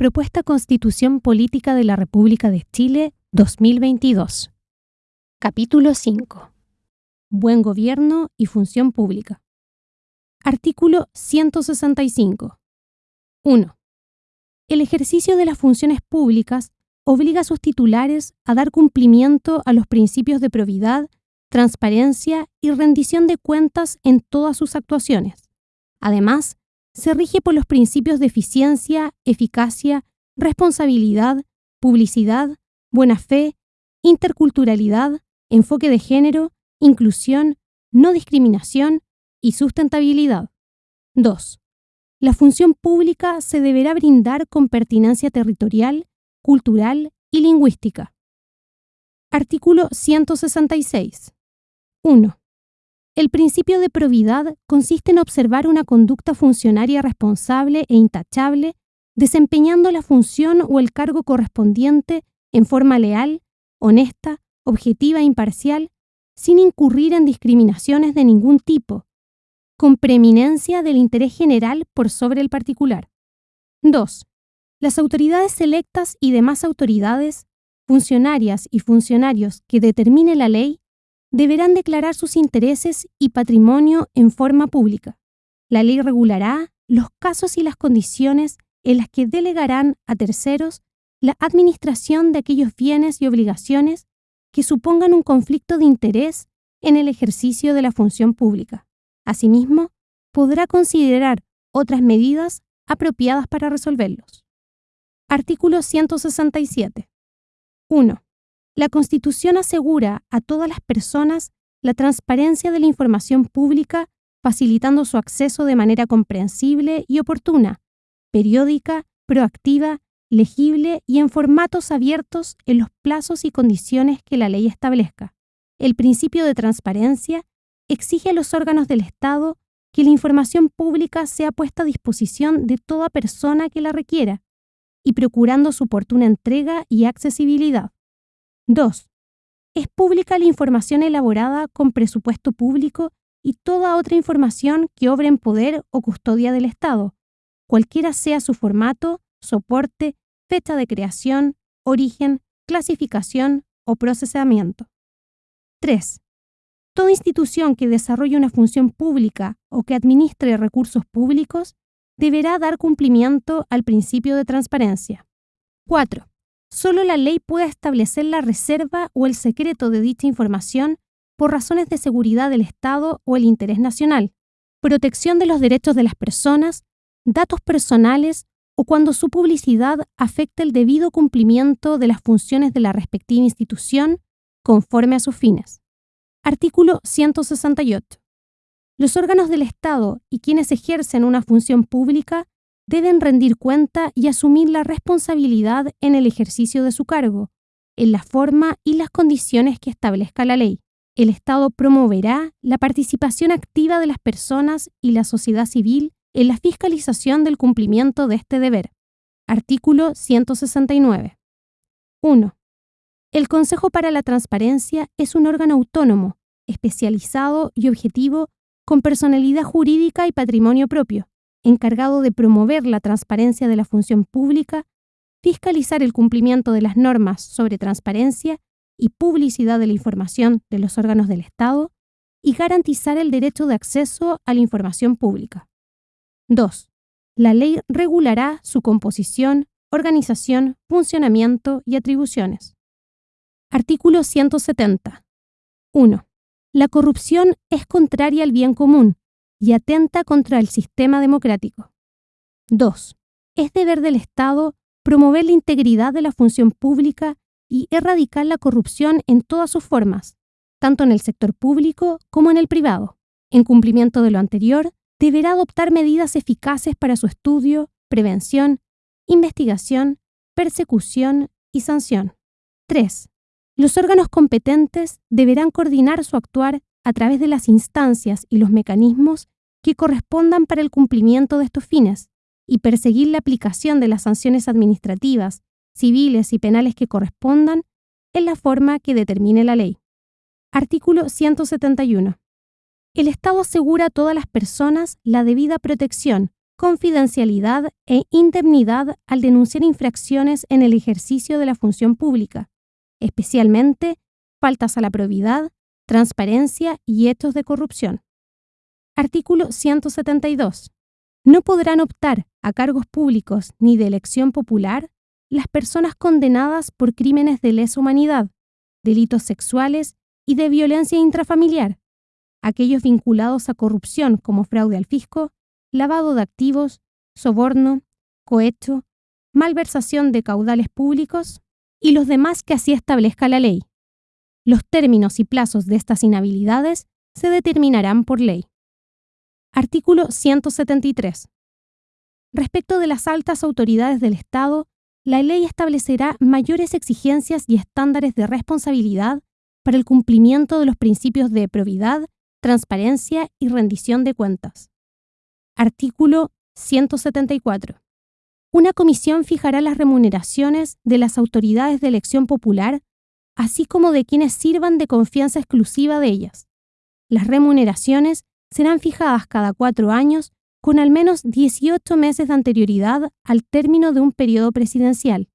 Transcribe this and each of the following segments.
Propuesta Constitución Política de la República de Chile 2022. Capítulo 5. Buen Gobierno y Función Pública. Artículo 165. 1. El ejercicio de las funciones públicas obliga a sus titulares a dar cumplimiento a los principios de probidad, transparencia y rendición de cuentas en todas sus actuaciones. Además, se rige por los principios de eficiencia, eficacia, responsabilidad, publicidad, buena fe, interculturalidad, enfoque de género, inclusión, no discriminación y sustentabilidad. 2. La función pública se deberá brindar con pertinencia territorial, cultural y lingüística. Artículo 166. 1. El principio de probidad consiste en observar una conducta funcionaria responsable e intachable, desempeñando la función o el cargo correspondiente en forma leal, honesta, objetiva e imparcial, sin incurrir en discriminaciones de ningún tipo, con preeminencia del interés general por sobre el particular. 2. Las autoridades electas y demás autoridades, funcionarias y funcionarios que determine la ley, deberán declarar sus intereses y patrimonio en forma pública. La ley regulará los casos y las condiciones en las que delegarán a terceros la administración de aquellos bienes y obligaciones que supongan un conflicto de interés en el ejercicio de la función pública. Asimismo, podrá considerar otras medidas apropiadas para resolverlos. Artículo 167. 1. La Constitución asegura a todas las personas la transparencia de la información pública, facilitando su acceso de manera comprensible y oportuna, periódica, proactiva, legible y en formatos abiertos en los plazos y condiciones que la ley establezca. El principio de transparencia exige a los órganos del Estado que la información pública sea puesta a disposición de toda persona que la requiera, y procurando su oportuna entrega y accesibilidad. 2. Es pública la información elaborada con presupuesto público y toda otra información que obre en poder o custodia del Estado, cualquiera sea su formato, soporte, fecha de creación, origen, clasificación o procesamiento. 3. Toda institución que desarrolle una función pública o que administre recursos públicos deberá dar cumplimiento al principio de transparencia. 4. Solo la ley puede establecer la reserva o el secreto de dicha información por razones de seguridad del Estado o el interés nacional, protección de los derechos de las personas, datos personales o cuando su publicidad afecta el debido cumplimiento de las funciones de la respectiva institución conforme a sus fines. Artículo 168. Los órganos del Estado y quienes ejercen una función pública deben rendir cuenta y asumir la responsabilidad en el ejercicio de su cargo, en la forma y las condiciones que establezca la ley. El Estado promoverá la participación activa de las personas y la sociedad civil en la fiscalización del cumplimiento de este deber. Artículo 169. 1. El Consejo para la Transparencia es un órgano autónomo, especializado y objetivo, con personalidad jurídica y patrimonio propio, encargado de promover la transparencia de la función pública, fiscalizar el cumplimiento de las normas sobre transparencia y publicidad de la información de los órganos del Estado y garantizar el derecho de acceso a la información pública. 2. La ley regulará su composición, organización, funcionamiento y atribuciones. Artículo 170. 1. La corrupción es contraria al bien común y atenta contra el sistema democrático. 2. Es deber del Estado promover la integridad de la función pública y erradicar la corrupción en todas sus formas, tanto en el sector público como en el privado. En cumplimiento de lo anterior, deberá adoptar medidas eficaces para su estudio, prevención, investigación, persecución y sanción. 3. Los órganos competentes deberán coordinar su actuar a través de las instancias y los mecanismos que correspondan para el cumplimiento de estos fines y perseguir la aplicación de las sanciones administrativas, civiles y penales que correspondan en la forma que determine la ley. Artículo 171. El Estado asegura a todas las personas la debida protección, confidencialidad e indemnidad al denunciar infracciones en el ejercicio de la función pública, especialmente faltas a la probidad, transparencia y hechos de corrupción. Artículo 172. No podrán optar a cargos públicos ni de elección popular las personas condenadas por crímenes de lesa humanidad, delitos sexuales y de violencia intrafamiliar, aquellos vinculados a corrupción como fraude al fisco, lavado de activos, soborno, cohecho, malversación de caudales públicos y los demás que así establezca la ley. Los términos y plazos de estas inhabilidades se determinarán por ley. Artículo 173. Respecto de las altas autoridades del Estado, la ley establecerá mayores exigencias y estándares de responsabilidad para el cumplimiento de los principios de probidad, transparencia y rendición de cuentas. Artículo 174. Una comisión fijará las remuneraciones de las autoridades de elección popular, así como de quienes sirvan de confianza exclusiva de ellas. Las remuneraciones serán fijadas cada cuatro años con al menos 18 meses de anterioridad al término de un periodo presidencial.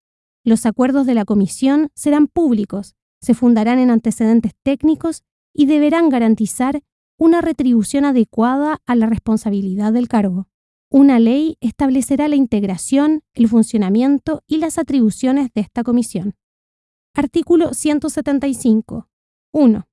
Los acuerdos de la comisión serán públicos, se fundarán en antecedentes técnicos y deberán garantizar una retribución adecuada a la responsabilidad del cargo. Una ley establecerá la integración, el funcionamiento y las atribuciones de esta comisión. Artículo 175. 1.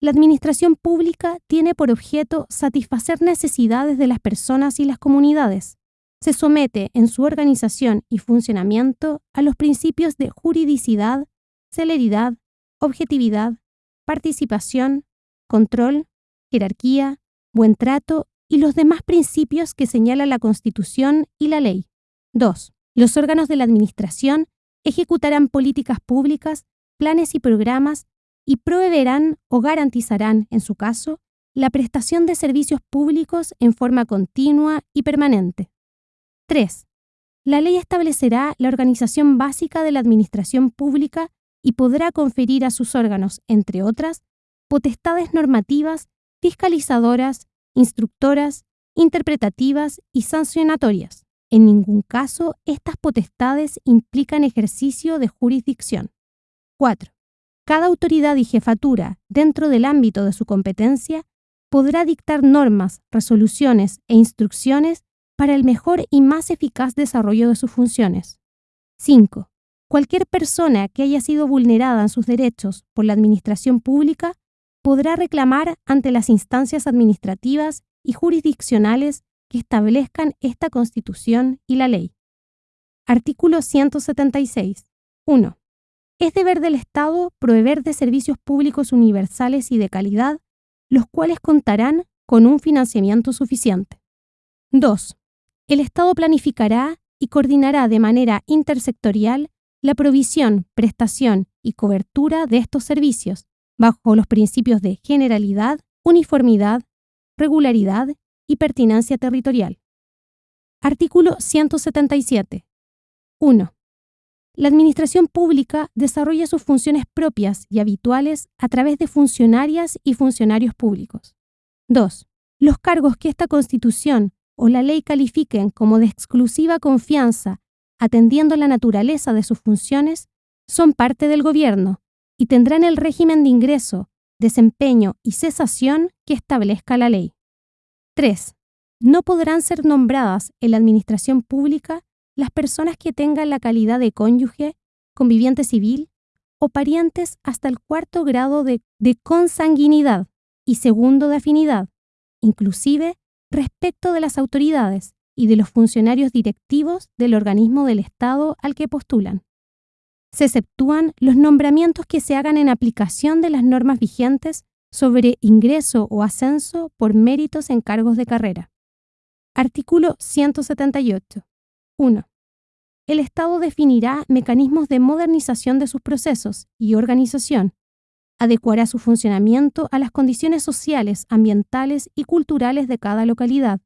La administración pública tiene por objeto satisfacer necesidades de las personas y las comunidades. Se somete en su organización y funcionamiento a los principios de juridicidad, celeridad, objetividad, participación, control, jerarquía, buen trato y los demás principios que señala la Constitución y la ley. 2. Los órganos de la Administración ejecutarán políticas públicas, planes y programas y proveerán o garantizarán, en su caso, la prestación de servicios públicos en forma continua y permanente. 3. La ley establecerá la organización básica de la administración pública y podrá conferir a sus órganos, entre otras, potestades normativas fiscalizadoras, instructoras, interpretativas y sancionatorias. En ningún caso estas potestades implican ejercicio de jurisdicción. 4. Cada autoridad y jefatura, dentro del ámbito de su competencia, podrá dictar normas, resoluciones e instrucciones para el mejor y más eficaz desarrollo de sus funciones. 5. Cualquier persona que haya sido vulnerada en sus derechos por la administración pública podrá reclamar ante las instancias administrativas y jurisdiccionales que establezcan esta Constitución y la ley. Artículo 176. 1. Es deber del Estado proveer de servicios públicos universales y de calidad, los cuales contarán con un financiamiento suficiente. 2. El Estado planificará y coordinará de manera intersectorial la provisión, prestación y cobertura de estos servicios, bajo los principios de generalidad, uniformidad, regularidad y pertinencia territorial. Artículo 177. 1. La Administración Pública desarrolla sus funciones propias y habituales a través de funcionarias y funcionarios públicos. 2. Los cargos que esta Constitución o la ley califiquen como de exclusiva confianza, atendiendo la naturaleza de sus funciones, son parte del Gobierno y tendrán el régimen de ingreso, desempeño y cesación que establezca la ley. 3. No podrán ser nombradas en la administración pública las personas que tengan la calidad de cónyuge, conviviente civil o parientes hasta el cuarto grado de, de consanguinidad y segundo de afinidad, inclusive respecto de las autoridades y de los funcionarios directivos del organismo del Estado al que postulan se exceptúan los nombramientos que se hagan en aplicación de las normas vigentes sobre ingreso o ascenso por méritos en cargos de carrera. Artículo 178. 1. El Estado definirá mecanismos de modernización de sus procesos y organización. Adecuará su funcionamiento a las condiciones sociales, ambientales y culturales de cada localidad.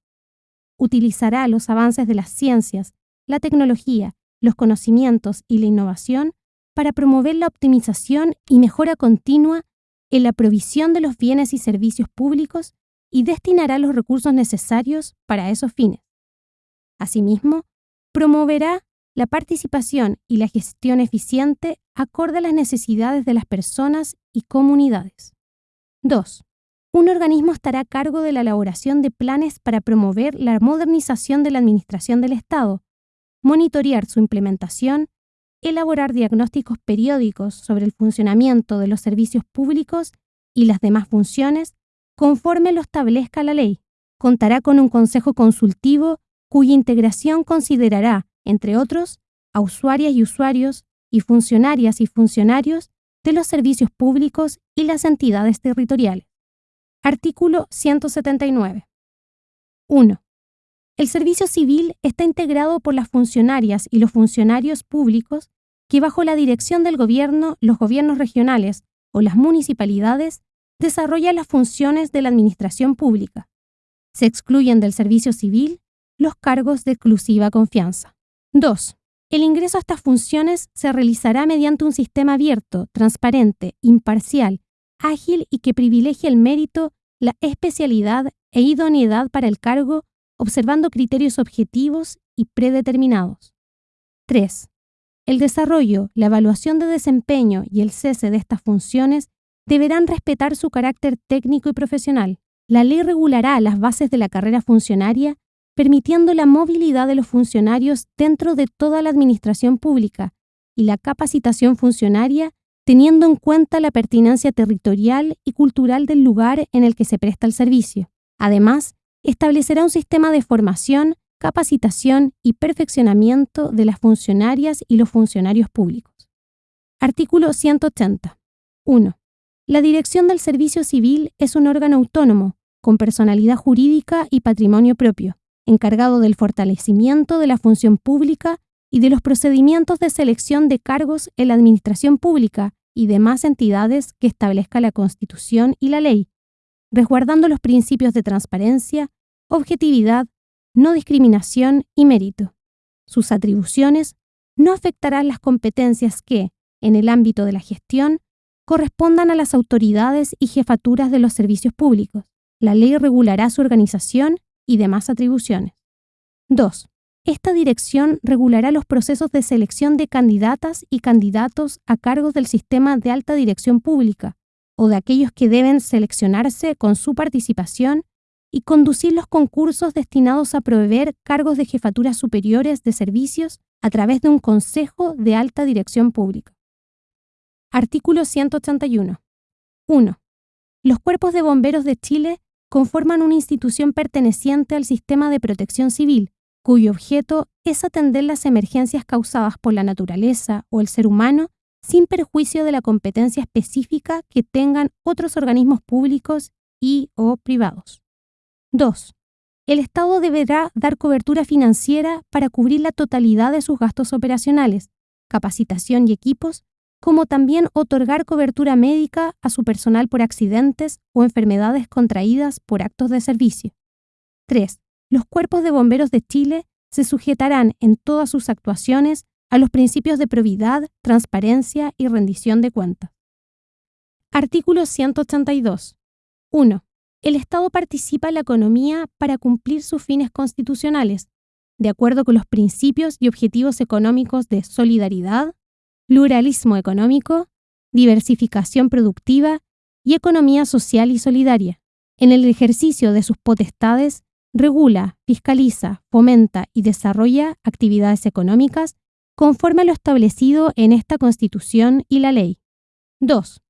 Utilizará los avances de las ciencias, la tecnología los conocimientos y la innovación para promover la optimización y mejora continua en la provisión de los bienes y servicios públicos y destinará los recursos necesarios para esos fines. Asimismo, promoverá la participación y la gestión eficiente acorde a las necesidades de las personas y comunidades. 2. Un organismo estará a cargo de la elaboración de planes para promover la modernización de la administración del Estado, monitorear su implementación, elaborar diagnósticos periódicos sobre el funcionamiento de los servicios públicos y las demás funciones conforme lo establezca la ley. Contará con un consejo consultivo cuya integración considerará, entre otros, a usuarias y usuarios y funcionarias y funcionarios de los servicios públicos y las entidades territoriales. Artículo 179. 1. El servicio civil está integrado por las funcionarias y los funcionarios públicos que bajo la dirección del gobierno, los gobiernos regionales o las municipalidades desarrollan las funciones de la administración pública. Se excluyen del servicio civil los cargos de exclusiva confianza. 2. El ingreso a estas funciones se realizará mediante un sistema abierto, transparente, imparcial, ágil y que privilegie el mérito, la especialidad e idoneidad para el cargo, observando criterios objetivos y predeterminados. 3. El desarrollo, la evaluación de desempeño y el cese de estas funciones deberán respetar su carácter técnico y profesional. La ley regulará las bases de la carrera funcionaria, permitiendo la movilidad de los funcionarios dentro de toda la administración pública y la capacitación funcionaria teniendo en cuenta la pertinencia territorial y cultural del lugar en el que se presta el servicio. Además, establecerá un sistema de formación, capacitación y perfeccionamiento de las funcionarias y los funcionarios públicos. Artículo 180. 1. La Dirección del Servicio Civil es un órgano autónomo, con personalidad jurídica y patrimonio propio, encargado del fortalecimiento de la función pública y de los procedimientos de selección de cargos en la administración pública y demás entidades que establezca la Constitución y la ley, resguardando los principios de transparencia, objetividad, no discriminación y mérito. Sus atribuciones no afectarán las competencias que, en el ámbito de la gestión, correspondan a las autoridades y jefaturas de los servicios públicos. La ley regulará su organización y demás atribuciones. 2. Esta dirección regulará los procesos de selección de candidatas y candidatos a cargos del sistema de alta dirección pública o de aquellos que deben seleccionarse con su participación y conducir los concursos destinados a proveer cargos de jefaturas superiores de servicios a través de un Consejo de Alta Dirección Pública. Artículo 181. 1. Los cuerpos de bomberos de Chile conforman una institución perteneciente al sistema de protección civil cuyo objeto es atender las emergencias causadas por la naturaleza o el ser humano sin perjuicio de la competencia específica que tengan otros organismos públicos y o privados. 2. El Estado deberá dar cobertura financiera para cubrir la totalidad de sus gastos operacionales, capacitación y equipos, como también otorgar cobertura médica a su personal por accidentes o enfermedades contraídas por actos de servicio. 3 los cuerpos de bomberos de Chile se sujetarán en todas sus actuaciones a los principios de probidad, transparencia y rendición de cuentas. Artículo 182. 1. El Estado participa en la economía para cumplir sus fines constitucionales, de acuerdo con los principios y objetivos económicos de solidaridad, pluralismo económico, diversificación productiva y economía social y solidaria, en el ejercicio de sus potestades regula, fiscaliza, fomenta y desarrolla actividades económicas conforme a lo establecido en esta Constitución y la ley. 2.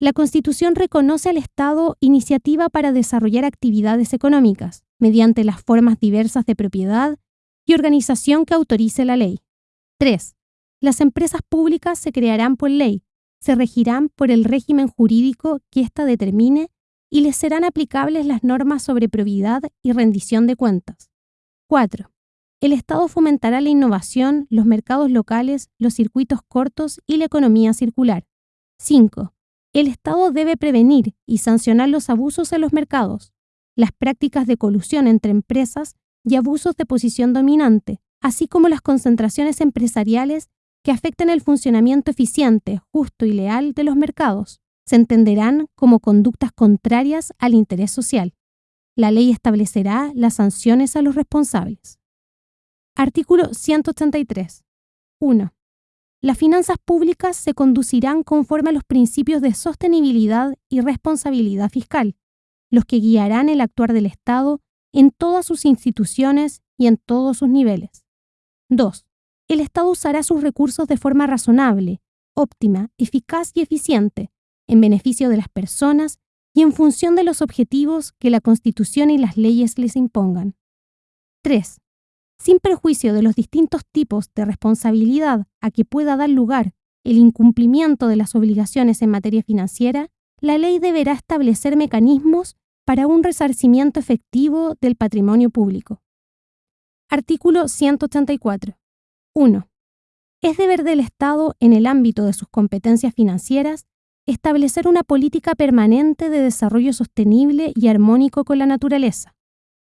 La Constitución reconoce al Estado iniciativa para desarrollar actividades económicas mediante las formas diversas de propiedad y organización que autorice la ley. 3. Las empresas públicas se crearán por ley, se regirán por el régimen jurídico que ésta determine y les serán aplicables las normas sobre probidad y rendición de cuentas. 4. El Estado fomentará la innovación, los mercados locales, los circuitos cortos y la economía circular. 5. El Estado debe prevenir y sancionar los abusos en los mercados, las prácticas de colusión entre empresas y abusos de posición dominante, así como las concentraciones empresariales que afecten el funcionamiento eficiente, justo y leal de los mercados se entenderán como conductas contrarias al interés social. La ley establecerá las sanciones a los responsables. Artículo 183. 1. Las finanzas públicas se conducirán conforme a los principios de sostenibilidad y responsabilidad fiscal, los que guiarán el actuar del Estado en todas sus instituciones y en todos sus niveles. 2. El Estado usará sus recursos de forma razonable, óptima, eficaz y eficiente, en beneficio de las personas y en función de los objetivos que la Constitución y las leyes les impongan. 3 sin perjuicio de los distintos tipos de responsabilidad a que pueda dar lugar el incumplimiento de las obligaciones en materia financiera, la ley deberá establecer mecanismos para un resarcimiento efectivo del patrimonio público. Artículo 184. 1. Es deber del Estado, en el ámbito de sus competencias financieras, establecer una política permanente de desarrollo sostenible y armónico con la naturaleza.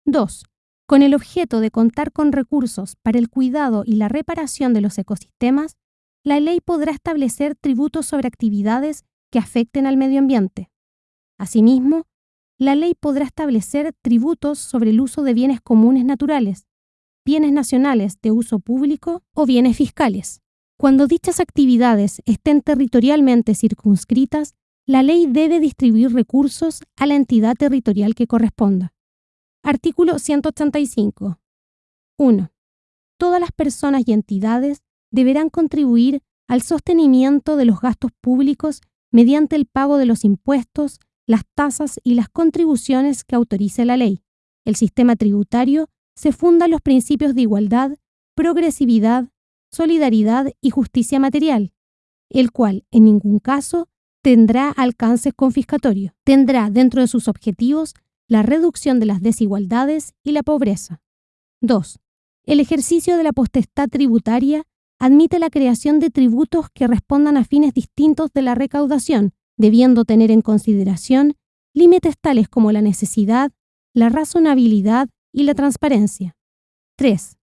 2 con el objeto de contar con recursos para el cuidado y la reparación de los ecosistemas, la ley podrá establecer tributos sobre actividades que afecten al medio ambiente. Asimismo, la ley podrá establecer tributos sobre el uso de bienes comunes naturales, bienes nacionales de uso público o bienes fiscales. Cuando dichas actividades estén territorialmente circunscritas, la ley debe distribuir recursos a la entidad territorial que corresponda. Artículo 185. 1. Todas las personas y entidades deberán contribuir al sostenimiento de los gastos públicos mediante el pago de los impuestos, las tasas y las contribuciones que autorice la ley. El sistema tributario se funda en los principios de igualdad, progresividad, solidaridad y justicia material, el cual en ningún caso tendrá alcances confiscatorios. Tendrá dentro de sus objetivos la reducción de las desigualdades y la pobreza. 2. El ejercicio de la potestad tributaria admite la creación de tributos que respondan a fines distintos de la recaudación, debiendo tener en consideración límites tales como la necesidad, la razonabilidad y la transparencia. 3.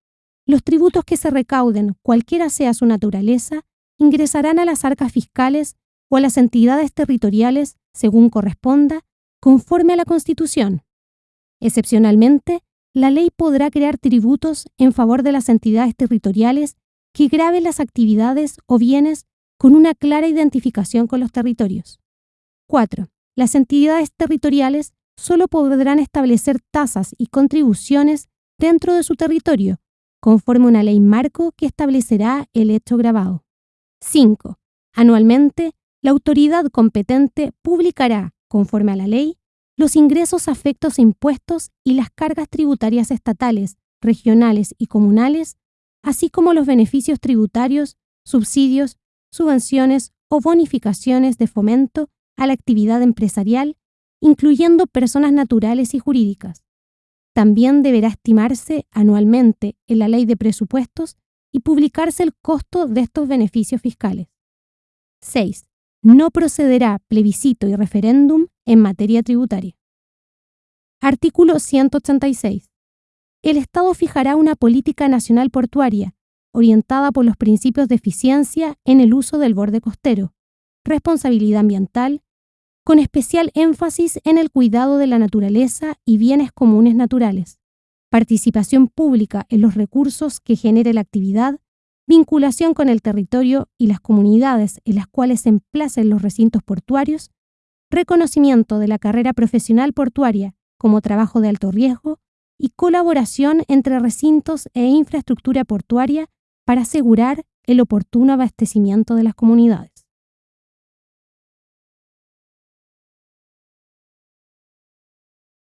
Los tributos que se recauden, cualquiera sea su naturaleza, ingresarán a las arcas fiscales o a las entidades territoriales, según corresponda, conforme a la Constitución. Excepcionalmente, la ley podrá crear tributos en favor de las entidades territoriales que graben las actividades o bienes con una clara identificación con los territorios. 4. Las entidades territoriales solo podrán establecer tasas y contribuciones dentro de su territorio, conforme a una ley marco que establecerá el hecho grabado. 5. Anualmente, la autoridad competente publicará conforme a la ley, los ingresos afectos a impuestos y las cargas tributarias estatales, regionales y comunales, así como los beneficios tributarios, subsidios, subvenciones o bonificaciones de fomento a la actividad empresarial, incluyendo personas naturales y jurídicas. También deberá estimarse anualmente en la ley de presupuestos y publicarse el costo de estos beneficios fiscales. 6 no procederá plebiscito y referéndum en materia tributaria. Artículo 186. El Estado fijará una política nacional portuaria, orientada por los principios de eficiencia en el uso del borde costero, responsabilidad ambiental, con especial énfasis en el cuidado de la naturaleza y bienes comunes naturales, participación pública en los recursos que genere la actividad vinculación con el territorio y las comunidades en las cuales se emplacen los recintos portuarios, reconocimiento de la carrera profesional portuaria como trabajo de alto riesgo y colaboración entre recintos e infraestructura portuaria para asegurar el oportuno abastecimiento de las comunidades.